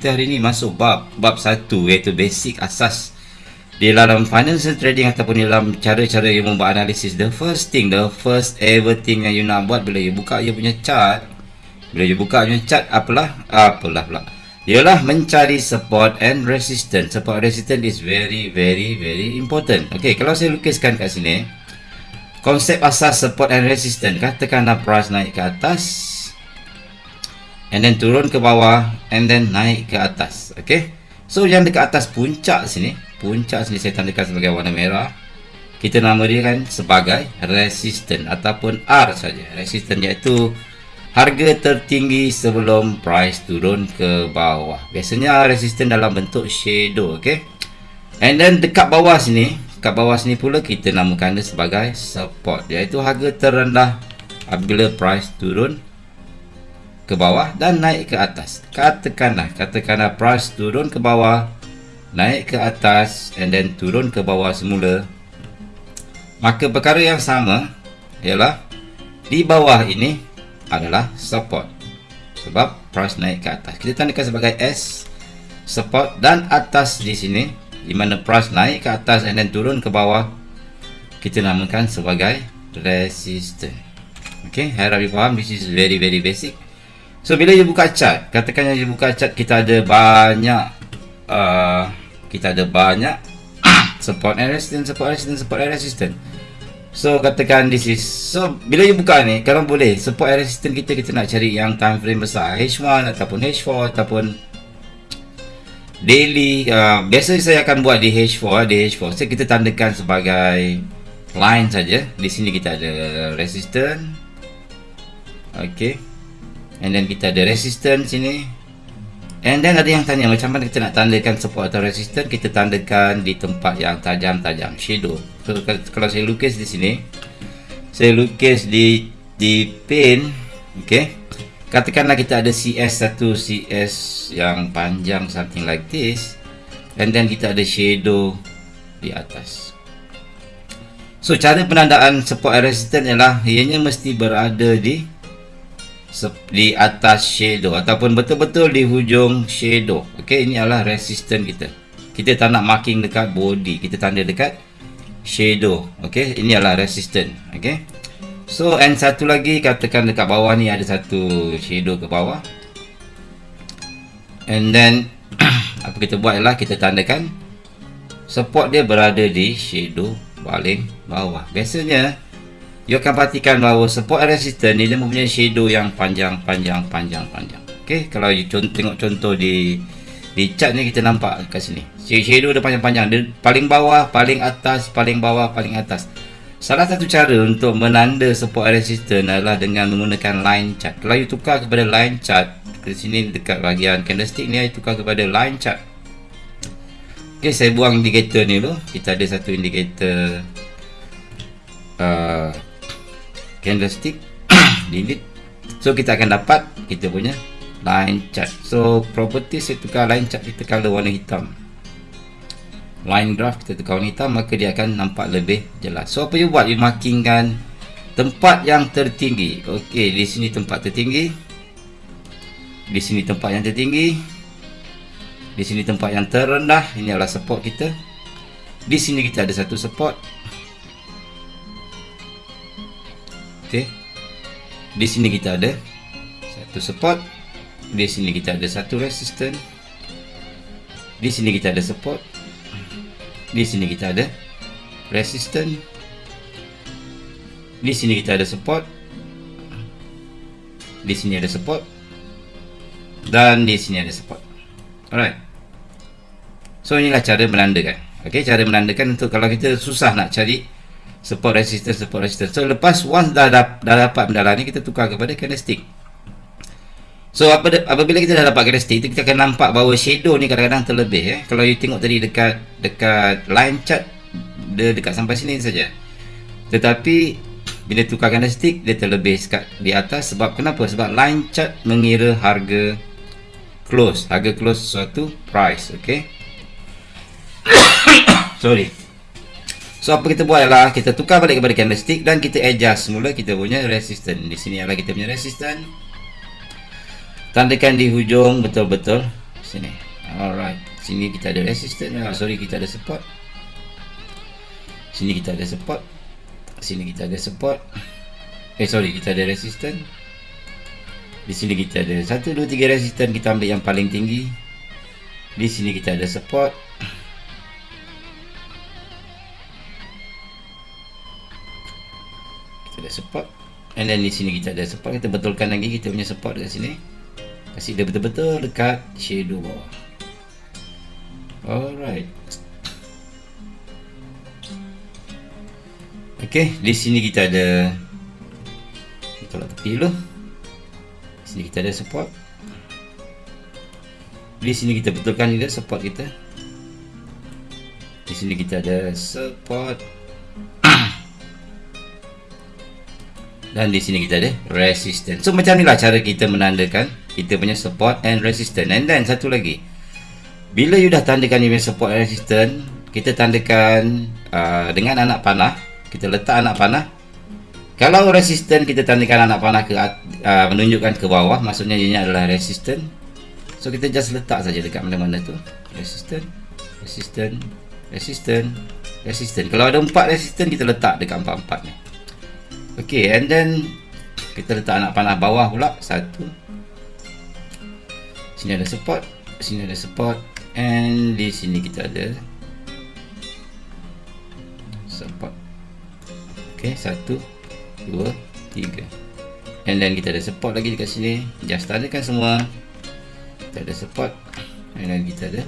kita hari ni masuk bab bab satu iaitu basic asas di dalam financial trading ataupun dalam cara-cara yang membuat analisis. The first thing the first ever thing yang you nak buat bila you buka you punya chart bila you buka you punya chart apalah apalah pula. Ialah mencari support and resistance. Support resistance is very very very important. Ok kalau saya lukiskan kat sini konsep asas support and resistance katakanlah price naik ke atas and then turun ke bawah and then naik ke atas. Okay? So yang dekat atas puncak sini puncak sini saya tandakan sebagai warna merah. Kita nama dia kan sebagai resistance ataupun R saja. Resistance iaitu harga tertinggi sebelum price turun ke bawah. Biasanya resistance dalam bentuk shadow okay? And then dekat bawah sini dekat bawah sini pula kita namakan dia sebagai support. Iaitu harga terendah apabila price turun ke bawah dan naik ke atas. Katakanlah katakanlah price turun ke bawah naik ke atas and then turun ke bawah semula maka perkara yang sama ialah di bawah ini adalah support. Sebab price naik ke atas. Kita tandakan sebagai S support dan atas di sini di mana price naik ke atas and then turun ke bawah kita namakan sebagai resistance ok harap you faham. This is very very basic So bila you buka chart, katakan yang you buka chart kita ada banyak uh, kita ada banyak support and resistance, support resistance, support and resistance. So katakan this is so bila you buka ni, kalau boleh support and resistance kita kita nak cari yang time frame besar. H1 ataupun H4 ataupun daily uh, biasa saya akan buat di H4 di H4 so kita tandakan sebagai line saja. Di sini kita ada resistance. Okay and then kita ada resistance sini. And then ada yang tanya macam mana kita nak tandakan support atau resistance? Kita tandakan di tempat yang tajam-tajam shadow. So kalau saya lukis di sini saya lukis di di pin ok katakanlah kita ada CS1 CS yang panjang something like this. And then kita ada shadow di atas. So cara penandaan support resistance ialah ianya mesti berada di di atas shadow ataupun betul-betul di hujung shadow. Ok ini adalah resistance kita. Kita tak nak marking dekat body kita tanda dekat shadow. Ok ini adalah resistance ok so and satu lagi katakan dekat bawah ni ada satu shadow ke bawah. And then apa kita buat ialah kita tandakan support dia berada di shadow paling bawah. Biasanya you akan perhatikan bahawa support resistance ni dia mempunyai shadow yang panjang panjang panjang panjang. Ok kalau you contoh, tengok contoh di di chart ni kita nampak kat sini. Shadow dia panjang-panjang. Dia paling bawah paling atas paling bawah paling atas. Salah satu cara untuk menanda support resistance adalah dengan menggunakan line chart. Kalau you tukar kepada line chart ke sini dekat bahagian candlestick ni you tukar kepada line chart. Ok saya buang indicator ni dulu. Kita ada satu indicator uh, candlestick delete. So kita akan dapat kita punya line chart. So property saya tukar line chart kita color warna hitam. Line graph kita tukar warna hitam maka dia akan nampak lebih jelas. So apa you buat? You markingkan tempat yang tertinggi. Ok di sini tempat tertinggi. Di sini tempat yang tertinggi. Di sini tempat yang terendah. Ini adalah support kita. Di sini kita ada satu support Okey. Di sini kita ada satu support. Di sini kita ada satu resistance. Di sini kita ada support. Di sini kita ada resistance. Di sini kita ada support. Di sini ada support. Dan di sini ada support. Alright. So inilah cara menandakan. Okey, cara menandakan untuk kalau kita susah nak cari support resistance support resistance so lepas once dah, dah, dah dapat benda ni kita tukar kepada candlestick. So apa, apabila kita dah dapat candlestick kita akan nampak bahawa shadow ni kadang-kadang terlebih eh. kalau you tengok tadi dekat dekat line chart dia dekat sampai sini saja. Tetapi bila tukar candlestick dia terlebih sekat di atas. Sebab kenapa? Sebab line chart mengira harga close. Harga close suatu price okay sorry So apa kita buat adalah kita tukar balik kepada candlestick dan kita adjust semula kita punya resistance. Di sini adalah kita punya resistance. Tandakan di hujung betul-betul. Sini. Alright. Sini kita ada resistance. Ah, sorry kita ada support. Sini kita ada support. Sini kita ada support. Eh sorry kita ada resistance. Di sini kita ada 1 2 3 resistance kita ambil yang paling tinggi. Di sini kita ada support kita ada support. And then di sini kita ada support. Kita betulkan lagi kita punya support dekat sini. Kasih dia betul-betul dekat shadow bawah. Alright. Ok di sini kita ada kita tolak tepi dulu. Di sini kita ada support. Di sini kita betulkan juga support kita. Di sini kita ada support dan di sini kita ada resistance so macam inilah cara kita menandakan kita punya support and resistance and then satu lagi bila you dah tandakan you punya support and resistance kita tandakan uh, dengan anak panah kita letak anak panah kalau resistance kita tandakan anak panah ke uh, menunjukkan ke bawah maksudnya ini adalah resistance So kita just letak saja dekat mana-mana tu. Resistant, resistant, resistant, resistant. Kalau ada empat resistant kita letak dekat empat-empat ni. Okay, and then kita letak anak panah bawah pula satu. Sini ada support, sini ada support, and di sini kita ada support. Okay, satu, dua, tiga. And then kita ada support lagi dekat sini. Just tandakan semua kita ada support dan kita ada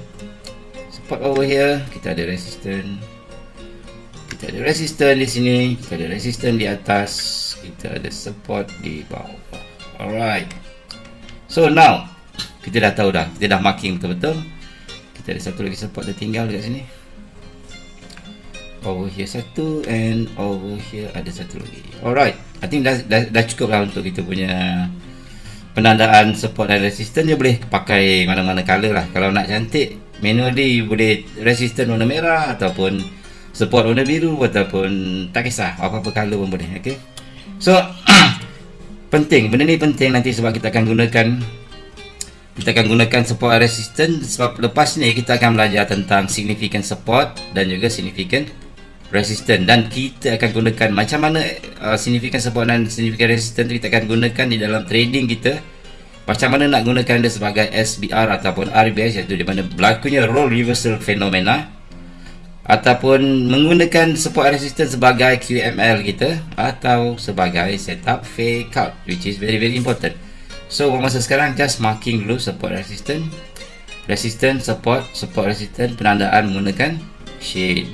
support over here kita ada resistance kita ada resistance di sini kita ada resistance di atas kita ada support di bawah. Alright. So now kita dah tahu dah. Kita dah marking betul-betul. Kita ada satu lagi support dah tinggal dekat sini. Over here satu and over here ada satu lagi. Alright. I think dah, dah, dah cukup lah untuk kita punya penandaan support dan resistance dia boleh pakai mana-mana color lah. Kalau nak cantik manually boleh resistance warna merah ataupun support warna biru ataupun tak kisah apa-apa color pun boleh okay? so penting benda ni penting nanti sebab kita akan gunakan kita akan gunakan support resistance. Sebab lepas ni kita akan belajar tentang significant support dan juga significant resistance. Dan kita akan gunakan macam mana uh, significant support dan significant resistance kita akan gunakan di dalam trading kita. Macam mana nak gunakan dia sebagai SBR ataupun RBS iaitu di mana berlakunya role reversal fenomena ataupun menggunakan support resistance sebagai QML kita atau sebagai setup fake out which is very very important. So masa sekarang just marking dulu support resistance. Resistance support support resistance penandaan menggunakan shadow